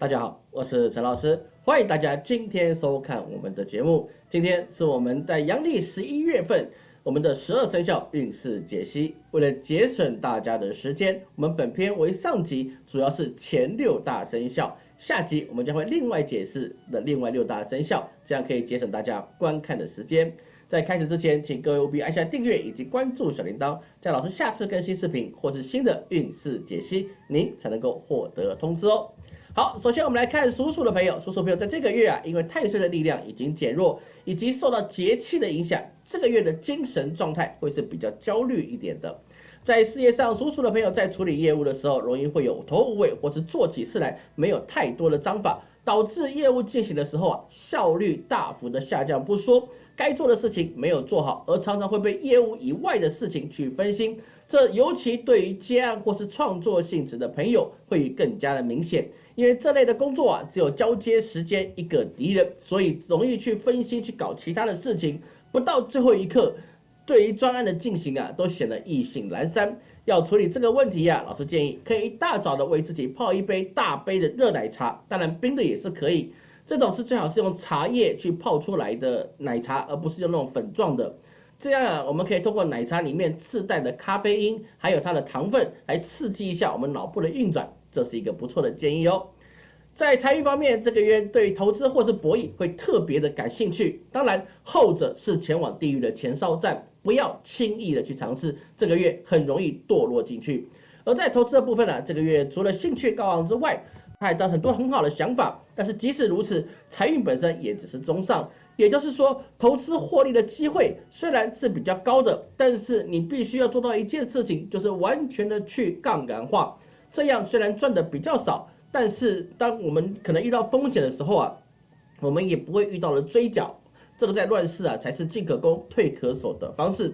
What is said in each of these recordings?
大家好，我是陈老师，欢迎大家今天收看我们的节目。今天是我们在阳历十一月份，我们的十二生肖运势解析。为了节省大家的时间，我们本篇为上集，主要是前六大生肖，下集我们将会另外解释的另外六大生肖，这样可以节省大家观看的时间。在开始之前，请各位务必按下订阅以及关注小铃铛，这样老师下次更新视频或是新的运势解析，您才能够获得通知哦。好，首先我们来看属鼠的朋友，属鼠朋友在这个月啊，因为太岁的力量已经减弱，以及受到节气的影响，这个月的精神状态会是比较焦虑一点的。在事业上，属鼠的朋友在处理业务的时候，容易会有头无尾，或是做起事来没有太多的章法，导致业务进行的时候啊，效率大幅的下降。不说该做的事情没有做好，而常常会被业务以外的事情去分心。这尤其对于接案或是创作性质的朋友会更加的明显，因为这类的工作啊，只有交接时间一个敌人，所以容易去分心去搞其他的事情，不到最后一刻，对于专案的进行啊，都显得意兴阑珊。要处理这个问题呀，老师建议可以一大早的为自己泡一杯大杯的热奶茶，当然冰的也是可以，这种是最好是用茶叶去泡出来的奶茶，而不是用那种粉状的。这样啊，我们可以通过奶茶里面自带的咖啡因，还有它的糖分，来刺激一下我们脑部的运转，这是一个不错的建议哦。在财运方面，这个月对投资或是博弈会特别的感兴趣，当然后者是前往地狱的前哨站，不要轻易的去尝试，这个月很容易堕落进去。而在投资的部分呢，这个月除了兴趣高昂之外，还有很多很好的想法，但是即使如此，财运本身也只是中上。也就是说，投资获利的机会虽然是比较高的，但是你必须要做到一件事情，就是完全的去杠杆化。这样虽然赚的比较少，但是当我们可能遇到风险的时候啊，我们也不会遇到了追缴。这个在乱世啊，才是进可攻退可守的方式。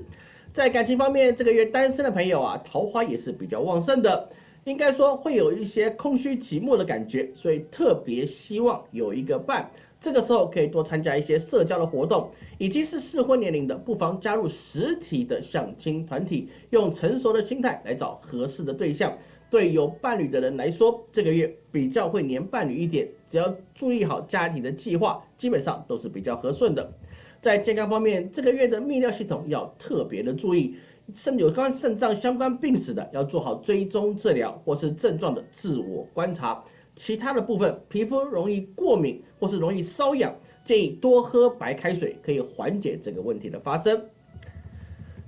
在感情方面，这个月单身的朋友啊，桃花也是比较旺盛的，应该说会有一些空虚寂寞的感觉，所以特别希望有一个伴。这个时候可以多参加一些社交的活动，已经是适婚年龄的，不妨加入实体的相亲团体，用成熟的心态来找合适的对象。对有伴侣的人来说，这个月比较会黏伴侣一点，只要注意好家庭的计划，基本上都是比较和顺的。在健康方面，这个月的泌尿系统要特别的注意，肾有关肾脏相关病史的，要做好追踪治疗或是症状的自我观察。其他的部分，皮肤容易过敏或是容易瘙痒，建议多喝白开水，可以缓解这个问题的发生。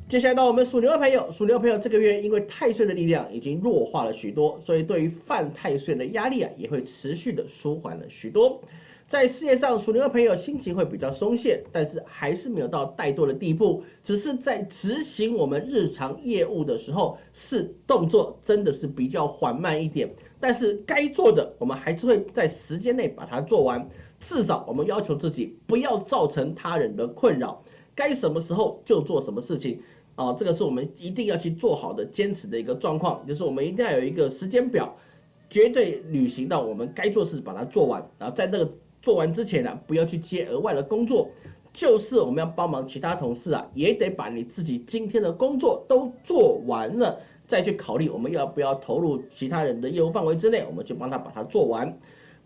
接下来到我们属牛的朋友，属牛朋友这个月因为太岁的力量已经弱化了许多，所以对于犯太岁的压力啊，也会持续的舒缓了许多。在事业上，属牛的朋友心情会比较松懈，但是还是没有到怠惰的地步，只是在执行我们日常业务的时候，是动作真的是比较缓慢一点。但是该做的，我们还是会在时间内把它做完。至少我们要求自己不要造成他人的困扰，该什么时候就做什么事情。啊，这个是我们一定要去做好的、坚持的一个状况，就是我们一定要有一个时间表，绝对履行到我们该做事把它做完。然后在那个。做完之前呢，不要去接额外的工作，就是我们要帮忙其他同事啊，也得把你自己今天的工作都做完了，再去考虑我们要不要投入其他人的业务范围之内，我们就帮他把它做完。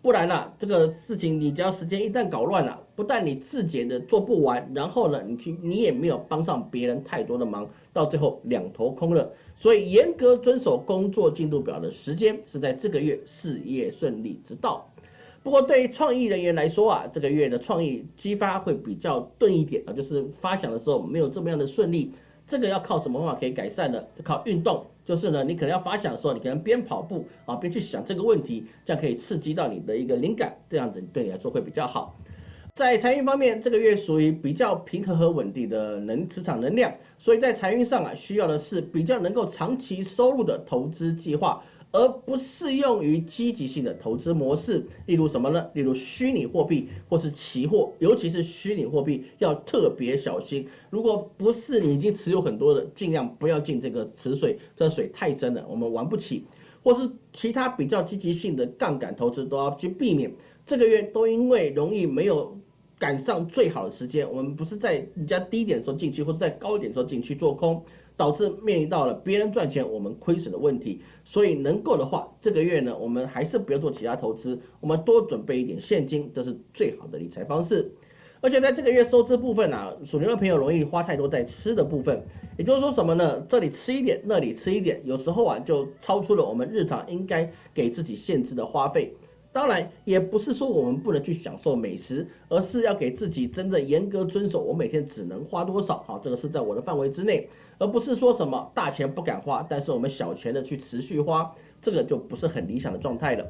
不然呢，这个事情你只要时间一旦搞乱了，不但你自己的做不完，然后呢，你去你也没有帮上别人太多的忙，到最后两头空了。所以严格遵守工作进度表的时间，是在这个月事业顺利之道。不过，对于创意人员来说啊，这个月的创意激发会比较钝一点啊，就是发想的时候没有这么样的顺利。这个要靠什么方法可以改善呢？靠运动，就是呢，你可能要发想的时候，你可能边跑步啊边去想这个问题，这样可以刺激到你的一个灵感，这样子对你来说会比较好。在财运方面，这个月属于比较平和和稳定的能磁场能量，所以在财运上啊，需要的是比较能够长期收入的投资计划。而不适用于积极性的投资模式，例如什么呢？例如虚拟货币或是期货，尤其是虚拟货币要特别小心。如果不是你已经持有很多的，尽量不要进这个池水，这水太深了，我们玩不起。或是其他比较积极性的杠杆投资都要去避免。这个月都因为容易没有赶上最好的时间，我们不是在人家低点的时候进去，或者在高点的时候进去做空。导致面临到了别人赚钱我们亏损的问题。所以能够的话，这个月呢，我们还是不要做其他投资，我们多准备一点现金，这是最好的理财方式。而且在这个月收支部分啊，属牛的朋友容易花太多在吃的部分，也就是说什么呢？这里吃一点，那里吃一点，有时候啊就超出了我们日常应该给自己限制的花费。当然，也不是说我们不能去享受美食，而是要给自己真正严格遵守，我每天只能花多少，好，这个是在我的范围之内，而不是说什么大钱不敢花，但是我们小钱的去持续花，这个就不是很理想的状态了。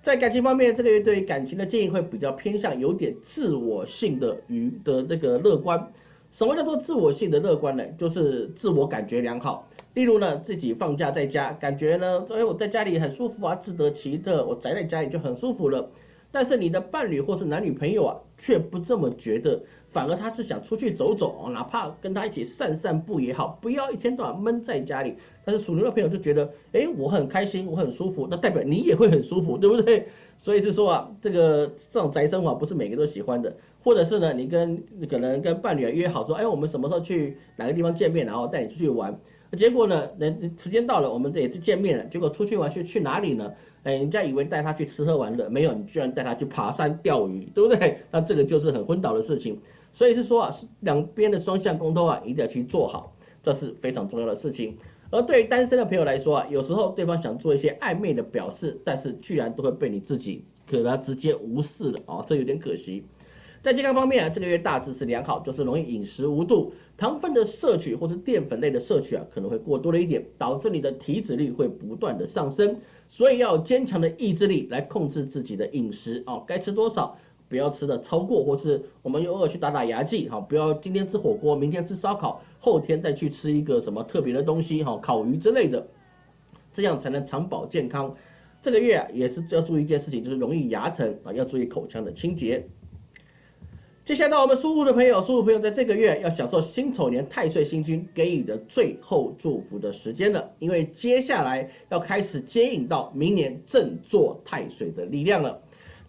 在感情方面，这个月对于感情的建议会比较偏向有点自我性的与的那个乐观。什么叫做自我性的乐观呢？就是自我感觉良好。例如呢，自己放假在家，感觉呢，哎，我在家里很舒服啊，自得其乐，我宅在家里就很舒服了。但是你的伴侣或是男女朋友啊，却不这么觉得。反而他是想出去走走哪怕跟他一起散散步也好，不要一天到晚闷在家里。但是属牛的朋友就觉得，哎，我很开心，我很舒服，那代表你也会很舒服，对不对？所以是说啊，这个这种宅生活不是每个都喜欢的。或者是呢，你跟可能跟伴侣约好说，哎，我们什么时候去哪个地方见面，然后带你出去玩。结果呢，人时间到了，我们这也是见面了。结果出去玩去去哪里呢？哎，人家以为带他去吃喝玩乐，没有，你居然带他去爬山钓鱼，对不对？那这个就是很昏倒的事情。所以是说啊，两边的双向沟通啊，一定要去做好，这是非常重要的事情。而对于单身的朋友来说啊，有时候对方想做一些暧昧的表示，但是居然都会被你自己可能直接无视了啊，这有点可惜。在健康方面啊，这个月大致是良好，就是容易饮食无度，糖分的摄取或是淀粉类的摄取啊，可能会过多了一点，导致你的体脂率会不断的上升。所以要坚强的意志力来控制自己的饮食啊，该吃多少。不要吃的超过，或是我们偶尔去打打牙祭，哈，不要今天吃火锅，明天吃烧烤，后天再去吃一个什么特别的东西，哈，烤鱼之类的，这样才能长保健康。这个月，也是要注意一件事情，就是容易牙疼啊，要注意口腔的清洁。接下来我们属虎的朋友，属虎朋友在这个月要享受辛丑年太岁星君给予的最后祝福的时间了，因为接下来要开始接引到明年正坐太岁的力量了。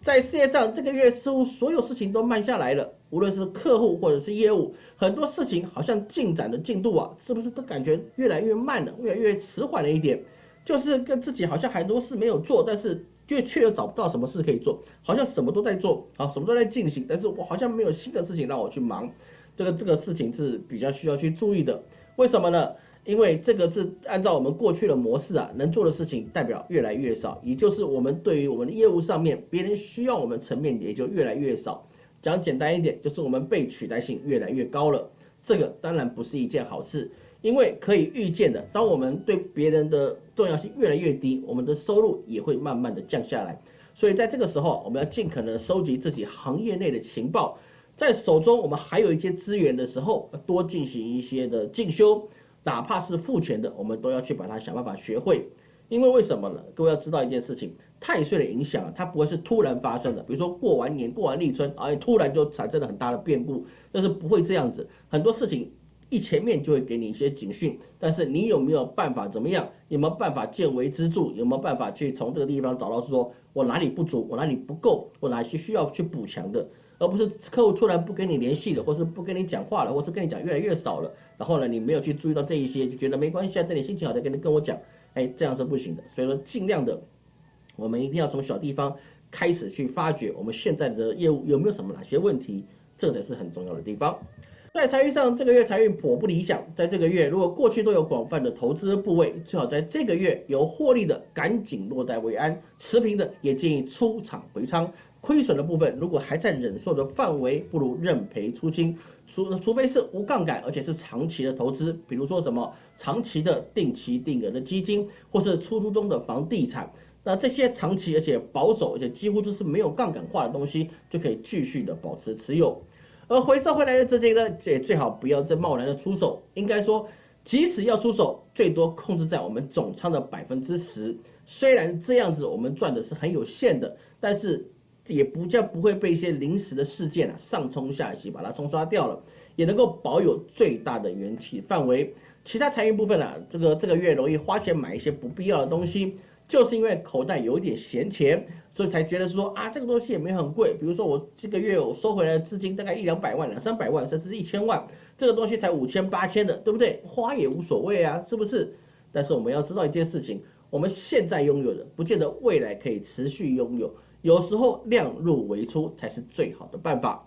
在事业上，这个月似乎所有事情都慢下来了，无论是客户或者是业务，很多事情好像进展的进度啊，是不是都感觉越来越慢了，越来越迟缓了一点？就是跟自己好像很多事没有做，但是却却又找不到什么事可以做，好像什么都在做，啊，什么都在进行，但是我好像没有新的事情让我去忙，这个这个事情是比较需要去注意的。为什么呢？因为这个是按照我们过去的模式啊，能做的事情代表越来越少，也就是我们对于我们的业务上面，别人需要我们层面也就越来越少。讲简单一点，就是我们被取代性越来越高了。这个当然不是一件好事，因为可以预见的，当我们对别人的重要性越来越低，我们的收入也会慢慢的降下来。所以在这个时候，我们要尽可能收集自己行业内的情报，在手中我们还有一些资源的时候，多进行一些的进修。哪怕是付钱的，我们都要去把它想办法学会，因为为什么呢？各位要知道一件事情，太岁的影响，它不会是突然发生的。比如说过完年、过完立春，哎，突然就产生了很大的变故，但是不会这样子。很多事情一前面就会给你一些警讯，但是你有没有办法怎么样？有没有办法见微知著？有没有办法去从这个地方找到说我哪里不足，我哪里不够，我哪些需要去补强的？而不是客户突然不跟你联系了，或是不跟你讲话了，或是跟你讲越来越少了，然后呢，你没有去注意到这一些，就觉得没关系啊，等你心情好再跟你跟我讲，哎，这样是不行的。所以说，尽量的，我们一定要从小地方开始去发掘我们现在的业务有没有什么哪些问题，这才是很重要的地方。在财运上，这个月财运颇不理想。在这个月，如果过去都有广泛的投资部位，最好在这个月有获利的赶紧落袋为安，持平的也建议出场回仓。亏损的部分，如果还在忍受的范围，不如认赔出清。除除非是无杠杆，而且是长期的投资，比如说什么长期的定期定额的基金，或是出租中的房地产。那这些长期而且保守，而且几乎都是没有杠杆化的东西，就可以继续的保持持有。而回收回来的资金呢，也最好不要再贸然的出手。应该说，即使要出手，最多控制在我们总仓的百分之十。虽然这样子我们赚的是很有限的，但是。也不叫不会被一些临时的事件啊上冲下洗把它冲刷掉了，也能够保有最大的元气范围。其他财运部分啊，这个这个月容易花钱买一些不必要的东西，就是因为口袋有一点闲钱，所以才觉得说啊这个东西也没很贵。比如说我这个月我收回来的资金大概一两百万、两三百万，甚至一千万，这个东西才五千八千的，对不对？花也无所谓啊，是不是？但是我们要知道一件事情，我们现在拥有的，不见得未来可以持续拥有。有时候量入为出才是最好的办法。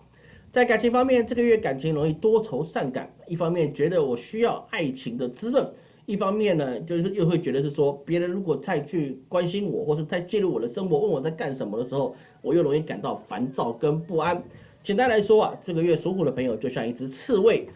在感情方面，这个月感情容易多愁善感，一方面觉得我需要爱情的滋润，一方面呢，就是又会觉得是说，别人如果再去关心我，或是再介入我的生活，问我在干什么的时候，我又容易感到烦躁跟不安。简单来说啊，这个月属虎的朋友就像一只刺猬，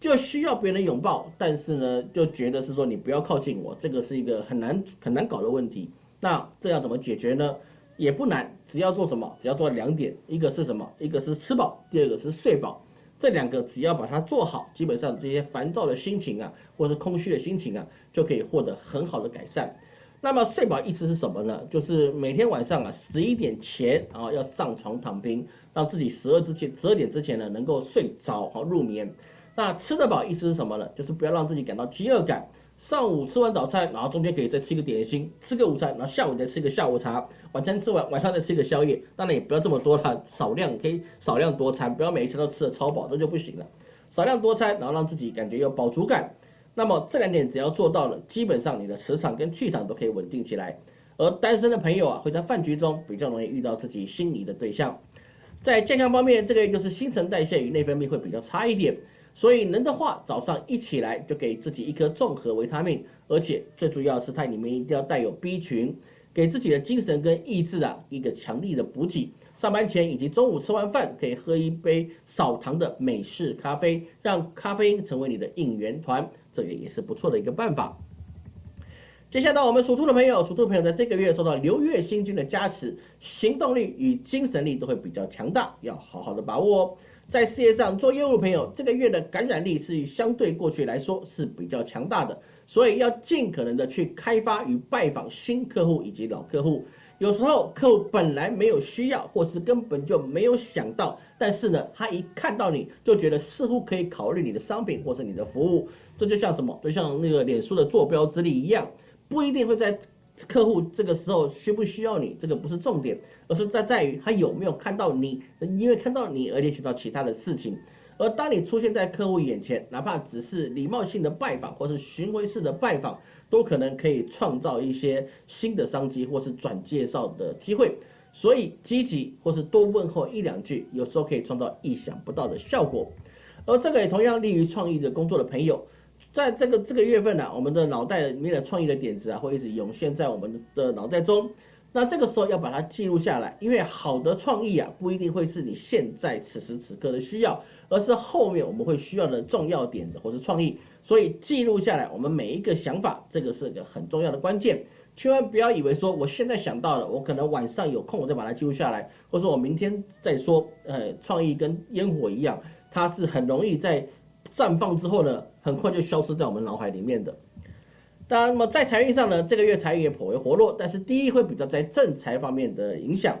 就需要别人拥抱，但是呢，就觉得是说你不要靠近我，这个是一个很难很难搞的问题。那这要怎么解决呢？也不难，只要做什么？只要做两点，一个是什么？一个是吃饱，第二个是睡饱。这两个只要把它做好，基本上这些烦躁的心情啊，或者是空虚的心情啊，就可以获得很好的改善。那么睡饱意思是什么呢？就是每天晚上啊十一点前啊要上床躺平，让自己十二之前十二点之前呢能够睡着啊入眠。那吃得饱意思是什么呢？就是不要让自己感到饥饿感。上午吃完早餐，然后中间可以再吃一个点心，吃个午餐，然后下午再吃个下午茶，晚餐吃完，晚上再吃一个宵夜。当然也不要这么多了，少量可以少量多餐，不要每一餐都吃的超饱，这就不行了。少量多餐，然后让自己感觉有饱足感。那么这两点只要做到了，基本上你的磁场跟气场都可以稳定起来。而单身的朋友啊，会在饭局中比较容易遇到自己心仪的对象。在健康方面，这个月就是新陈代谢与内分泌会比较差一点。所以能的话，早上一起来就给自己一颗综合维他命，而且最主要是它里面一定要带有 B 群，给自己的精神跟意志啊一个强力的补给。上班前以及中午吃完饭，可以喝一杯少糖的美式咖啡，让咖啡因成为你的应援团，这个也是不错的一个办法。接下来到我们属兔的朋友，属兔朋友在这个月受到流月星君的加持，行动力与精神力都会比较强大，要好好的把握哦。在事业上做业务的朋友，这个月的感染力是相对过去来说是比较强大的，所以要尽可能的去开发与拜访新客户以及老客户。有时候客户本来没有需要，或是根本就没有想到，但是呢，他一看到你就觉得似乎可以考虑你的商品或是你的服务。这就像什么？就像那个脸书的坐标之力一样，不一定会在。客户这个时候需不需要你，这个不是重点，而是在在于他有没有看到你，因为看到你而联想到其他的事情。而当你出现在客户眼前，哪怕只是礼貌性的拜访或是巡回式的拜访，都可能可以创造一些新的商机或是转介绍的机会。所以积极或是多问候一两句，有时候可以创造意想不到的效果。而这个也同样利于创意的工作的朋友。在这个这个月份呢，我们的脑袋里面的创意的点子啊，会一直涌现在我们的脑袋中。那这个时候要把它记录下来，因为好的创意啊，不一定会是你现在此时此刻的需要，而是后面我们会需要的重要点子或是创意。所以记录下来，我们每一个想法，这个是个很重要的关键。千万不要以为说我现在想到了，我可能晚上有空我再把它记录下来，或者我明天再说。呃，创意跟烟火一样，它是很容易在。绽放之后呢，很快就消失在我们脑海里面的。当然，那么在财运上呢，这个月财运也颇为活络，但是第一会比较在正财方面的影响。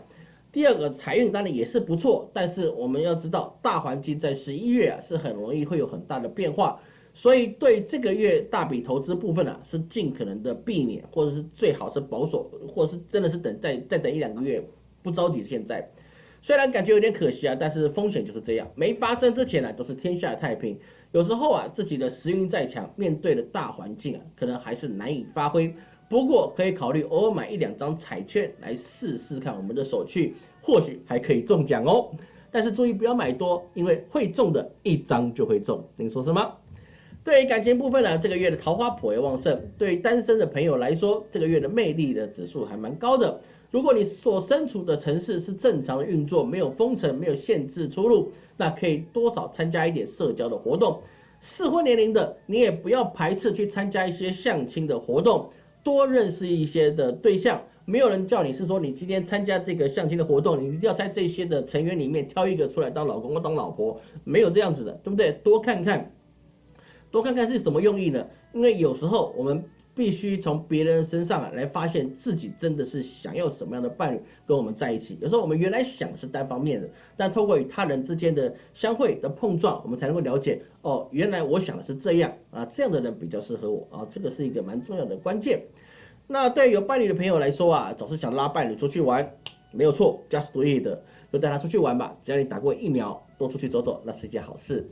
第二个财运当然也是不错，但是我们要知道，大环境在十一月啊是很容易会有很大的变化，所以对这个月大笔投资部分啊是尽可能的避免，或者是最好是保守，或者是真的是等再再等一两个月，不着急现在。虽然感觉有点可惜啊，但是风险就是这样，没发生之前呢都是天下太平。有时候啊，自己的时运再强，面对的大环境啊，可能还是难以发挥。不过可以考虑偶尔买一两张彩券来试试看我们的手气，或许还可以中奖哦。但是注意不要买多，因为会中的一张就会中。您说什么？对于感情部分呢，这个月的桃花颇为旺盛。对于单身的朋友来说，这个月的魅力的指数还蛮高的。如果你所身处的城市是正常的运作，没有封城，没有限制出入。那可以多少参加一点社交的活动，适婚年龄的你也不要排斥去参加一些相亲的活动，多认识一些的对象。没有人叫你是说你今天参加这个相亲的活动，你一定要在这些的成员里面挑一个出来当老公或当老婆，没有这样子的，对不对？多看看，多看看是什么用意呢？因为有时候我们。必须从别人身上啊来发现自己真的是想要什么样的伴侣跟我们在一起。有时候我们原来想是单方面的，但透过与他人之间的相会的碰撞，我们才能够了解哦，原来我想的是这样啊，这样的人比较适合我啊，这个是一个蛮重要的关键。那对有伴侣的朋友来说啊，总是想拉伴侣出去玩，没有错，just do it，就带他出去玩吧。只要你打过疫苗，多出去走走，那是一件好事。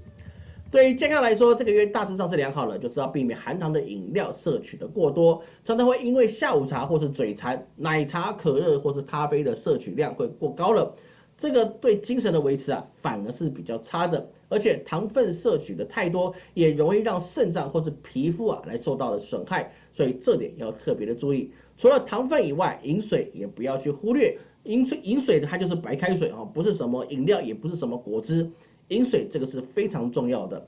对于健康来说，这个月大致上是良好的，就是要避免含糖的饮料摄取的过多，常常会因为下午茶或是嘴馋，奶茶、可乐或是咖啡的摄取量会过高了，这个对精神的维持啊，反而是比较差的。而且糖分摄取的太多，也容易让肾脏或者皮肤啊来受到了损害，所以这点要特别的注意。除了糖分以外，饮水也不要去忽略。饮水饮水它就是白开水啊，不是什么饮料，也不是什么果汁。饮水这个是非常重要的，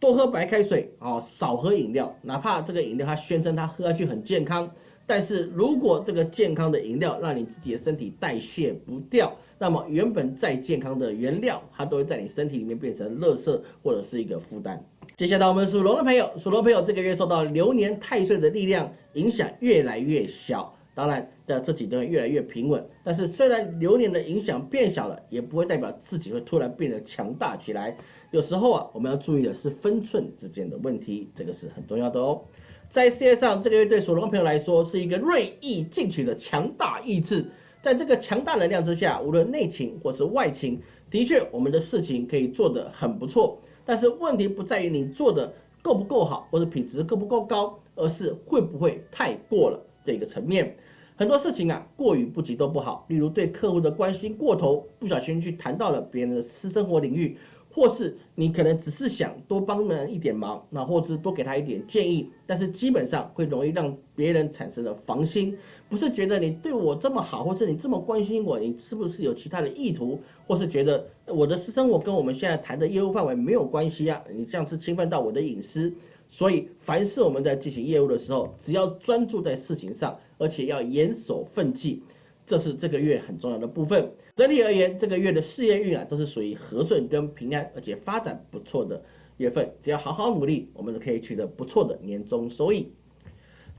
多喝白开水啊，少喝饮料。哪怕这个饮料它宣称它喝下去很健康，但是如果这个健康的饮料让你自己的身体代谢不掉，那么原本再健康的原料，它都会在你身体里面变成垃圾或者是一个负担。接下来我们属龙的朋友，属龙朋友这个月受到流年太岁的力量影响越来越小。当然的，这几段越来越平稳，但是虽然流年的影响变小了，也不会代表自己会突然变得强大起来。有时候啊，我们要注意的是分寸之间的问题，这个是很重要的哦。在事业上，这个月对属龙的朋友来说是一个锐意进取的强大意志，在这个强大能量之下，无论内情或是外情，的确我们的事情可以做得很不错。但是问题不在于你做的够不够好，或者品质够不够高，而是会不会太过了这个层面。很多事情啊，过于不及都不好。例如对客户的关心过头，不小心去谈到了别人的私生活领域，或是你可能只是想多帮人一点忙，那或者是多给他一点建议，但是基本上会容易让别人产生了防心，不是觉得你对我这么好，或是你这么关心我，你是不是有其他的意图，或是觉得我的私生活跟我们现在谈的业务范围没有关系啊？你这样是侵犯到我的隐私。所以，凡是我们在进行业务的时候，只要专注在事情上，而且要严守分际，这是这个月很重要的部分。整体而言，这个月的事业运啊，都是属于和顺跟平安，而且发展不错的月份。只要好好努力，我们都可以取得不错的年终收益。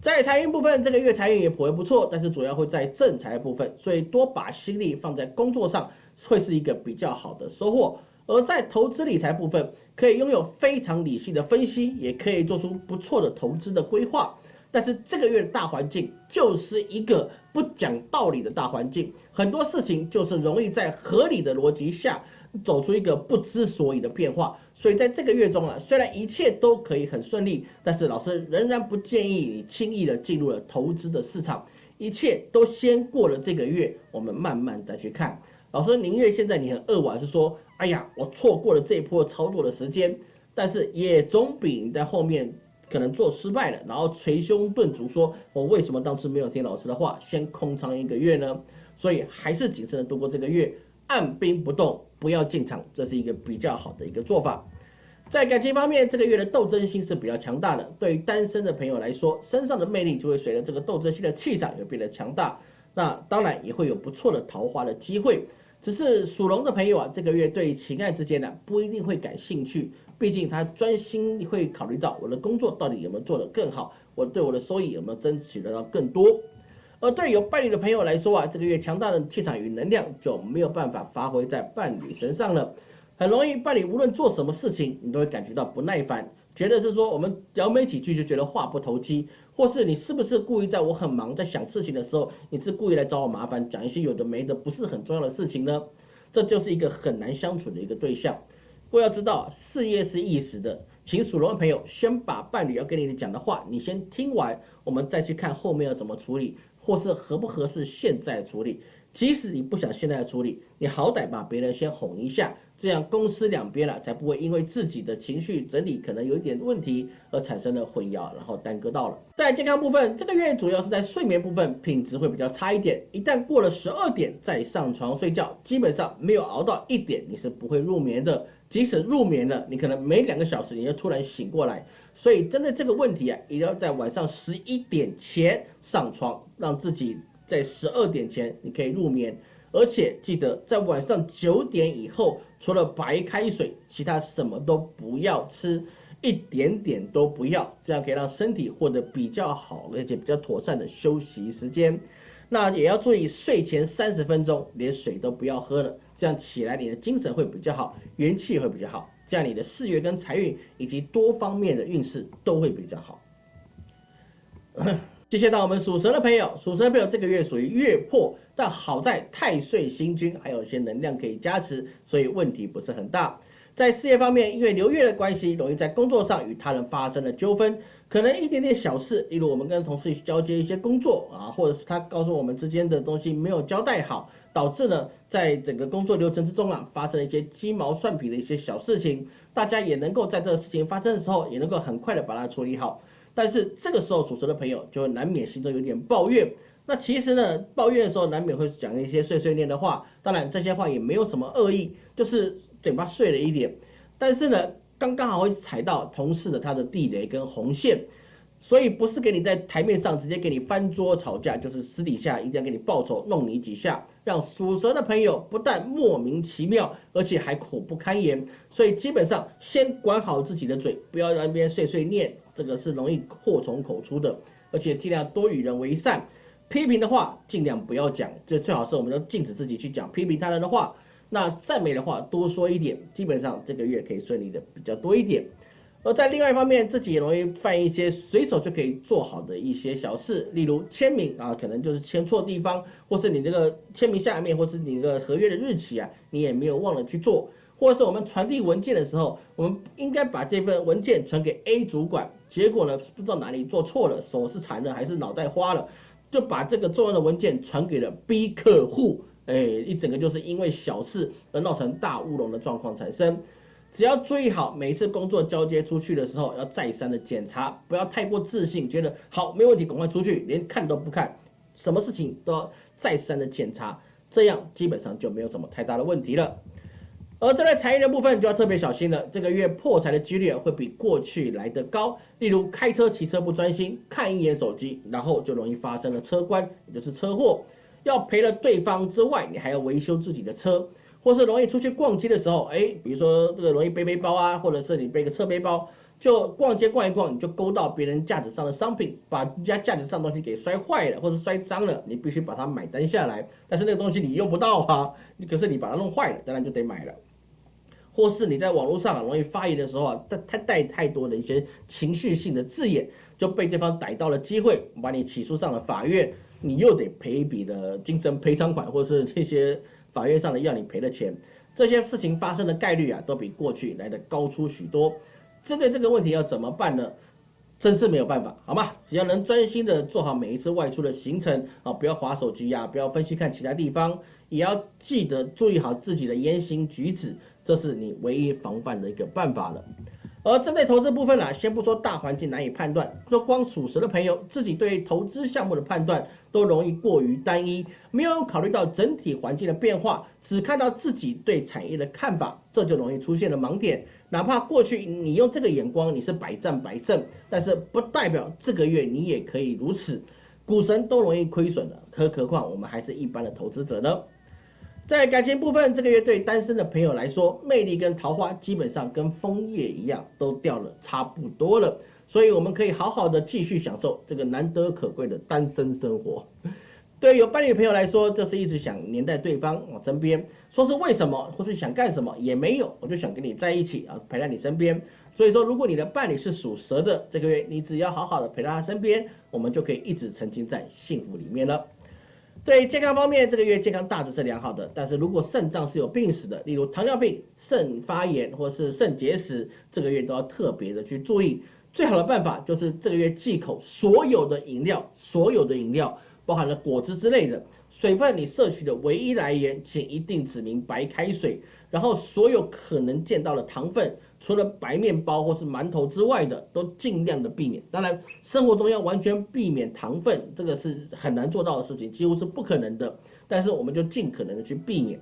在财运部分，这个月财运也颇为不错，但是主要会在正财部分，所以多把心力放在工作上，会是一个比较好的收获。而在投资理财部分，可以拥有非常理性的分析，也可以做出不错的投资的规划。但是这个月的大环境就是一个不讲道理的大环境，很多事情就是容易在合理的逻辑下走出一个不知所以的变化。所以在这个月中啊，虽然一切都可以很顺利，但是老师仍然不建议你轻易的进入了投资的市场，一切都先过了这个月，我们慢慢再去看。老师宁愿现在你很扼腕，是说。哎呀，我错过了这一波操作的时间，但是也总比你在后面可能做失败了，然后捶胸顿足说“我为什么当时没有听老师的话，先空仓一个月呢？”所以还是谨慎的度过这个月，按兵不动，不要进场，这是一个比较好的一个做法。在感情方面，这个月的斗争心是比较强大的。对于单身的朋友来说，身上的魅力就会随着这个斗争心的气场也变得强大，那当然也会有不错的桃花的机会。只是属龙的朋友啊，这个月对情爱之间呢不一定会感兴趣，毕竟他专心会考虑到我的工作到底有没有做得更好，我对我的收益有没有争取得到更多。而对有伴侣的朋友来说啊，这个月强大的气场与能量就没有办法发挥在伴侣身上了，很容易伴侣无论做什么事情，你都会感觉到不耐烦，觉得是说我们聊没几句就觉得话不投机。或是你是不是故意在我很忙在想事情的时候，你是故意来找我麻烦，讲一些有的没的不是很重要的事情呢？这就是一个很难相处的一个对象。不过要知道，事业是一时的，请属龙的朋友先把伴侣要跟你讲的话，你先听完，我们再去看后面要怎么处理，或是合不合适现在处理。即使你不想现在处理，你好歹把别人先哄一下。这样公司两边了才不会因为自己的情绪整理可能有一点问题而产生了混淆，然后耽搁到了。在健康部分，这个月主要是在睡眠部分品质会比较差一点。一旦过了十二点再上床睡觉，基本上没有熬到一点你是不会入眠的。即使入眠了，你可能没两个小时你就突然醒过来。所以针对这个问题啊，一定要在晚上十一点前上床，让自己在十二点前你可以入眠。而且记得在晚上九点以后，除了白开水，其他什么都不要吃，一点点都不要，这样可以让身体获得比较好而且比较妥善的休息时间。那也要注意睡前三十分钟连水都不要喝了，这样起来你的精神会比较好，元气会比较好，这样你的事业跟财运以及多方面的运势都会比较好。接下来到我们属蛇的朋友，属蛇的朋友这个月属于月破。但好在太岁星君还有一些能量可以加持，所以问题不是很大。在事业方面，因为流月的关系，容易在工作上与他人发生了纠纷，可能一点点小事，例如我们跟同事交接一些工作啊，或者是他告诉我们之间的东西没有交代好，导致呢，在整个工作流程之中啊，发生了一些鸡毛蒜皮的一些小事情，大家也能够在这个事情发生的时候，也能够很快的把它处理好。但是这个时候属蛇的朋友就难免心中有点抱怨。那其实呢，抱怨的时候难免会讲一些碎碎念的话，当然这些话也没有什么恶意，就是嘴巴碎了一点。但是呢，刚刚好会踩到同事的他的地雷跟红线，所以不是给你在台面上直接给你翻桌吵架，就是私底下一定要给你报仇，弄你几下，让属蛇的朋友不但莫名其妙，而且还苦不堪言。所以基本上先管好自己的嘴，不要在那边碎碎念。这个是容易祸从口出的，而且尽量多与人为善，批评的话尽量不要讲，这最好是我们都禁止自己去讲批评他人的话。那赞美的话多说一点，基本上这个月可以顺利的比较多一点。而在另外一方面，自己也容易犯一些随手就可以做好的一些小事，例如签名啊，可能就是签错地方，或是你这个签名下面，或是你的合约的日期啊，你也没有忘了去做。或者是我们传递文件的时候，我们应该把这份文件传给 A 主管，结果呢不知道哪里做错了，手是残了还是脑袋花了，就把这个重要的文件传给了 B 客户，哎，一整个就是因为小事而闹成大乌龙的状况产生。只要注意好，每次工作交接出去的时候，要再三的检查，不要太过自信，觉得好没问题，赶快出去，连看都不看，什么事情都要再三的检查，这样基本上就没有什么太大的问题了。而这类财运的部分就要特别小心了，这个月破财的几率会比过去来得高。例如开车、骑车不专心，看一眼手机，然后就容易发生了车关，也就是车祸。要赔了对方之外，你还要维修自己的车，或是容易出去逛街的时候，哎，比如说这个容易背背包啊，或者是你背个侧背包，就逛街逛一逛，你就勾到别人架子上的商品，把人家架子上东西给摔坏了或者摔脏了，你必须把它买单下来。但是那个东西你用不到啊，你可是你把它弄坏了，当然就得买了。或是你在网络上容易发言的时候啊，带太带太多的一些情绪性的字眼，就被对方逮到了机会，把你起诉上了法院，你又得赔一笔的精神赔偿款，或是这些法院上的要你赔的钱，这些事情发生的概率啊，都比过去来的高出许多。针对这个问题要怎么办呢？真是没有办法，好吗？只要能专心的做好每一次外出的行程啊，不要划手机呀，不要分析看其他地方，也要记得注意好自己的言行举止。这是你唯一防范的一个办法了。而针对投资部分呢，先不说大环境难以判断，说光属实的朋友自己对投资项目的判断都容易过于单一，没有考虑到整体环境的变化，只看到自己对产业的看法，这就容易出现了盲点。哪怕过去你用这个眼光你是百战百胜，但是不代表这个月你也可以如此。股神都容易亏损的，何何况我们还是一般的投资者呢？在感情部分，这个月对单身的朋友来说，魅力跟桃花基本上跟枫叶一样，都掉了差不多了。所以我们可以好好的继续享受这个难得可贵的单身生活。对有伴侣朋友来说，这是一直想黏在对方我身边，说是为什么，或是想干什么也没有，我就想跟你在一起啊，陪在你身边。所以说，如果你的伴侣是属蛇的，这个月你只要好好的陪在他身边，我们就可以一直沉浸在幸福里面了。对健康方面，这个月健康大致是良好的，但是如果肾脏是有病史的，例如糖尿病、肾发炎或是肾结石，这个月都要特别的去注意。最好的办法就是这个月忌口所有的饮料，所有的饮料包含了果汁之类的，水分你摄取的唯一来源，请一定指明白开水。然后所有可能见到的糖分。除了白面包或是馒头之外的，都尽量的避免。当然，生活中要完全避免糖分，这个是很难做到的事情，几乎是不可能的。但是我们就尽可能的去避免。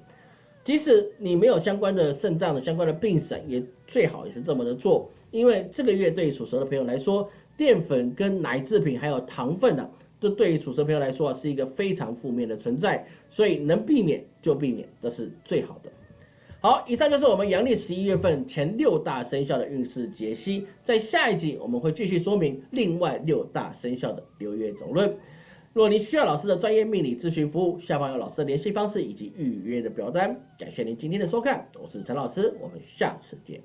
即使你没有相关的肾脏的相关的病史，也最好也是这么的做。因为这个月对于属蛇的朋友来说，淀粉跟奶制品还有糖分呢，这对于属蛇朋友来说啊，是一个非常负面的存在。所以能避免就避免，这是最好的。好，以上就是我们阳历十一月份前六大生肖的运势解析。在下一集，我们会继续说明另外六大生肖的流月总论。若您需要老师的专业命理咨询服务，下方有老师的联系方式以及预约的表单。感谢您今天的收看，我是陈老师，我们下次见。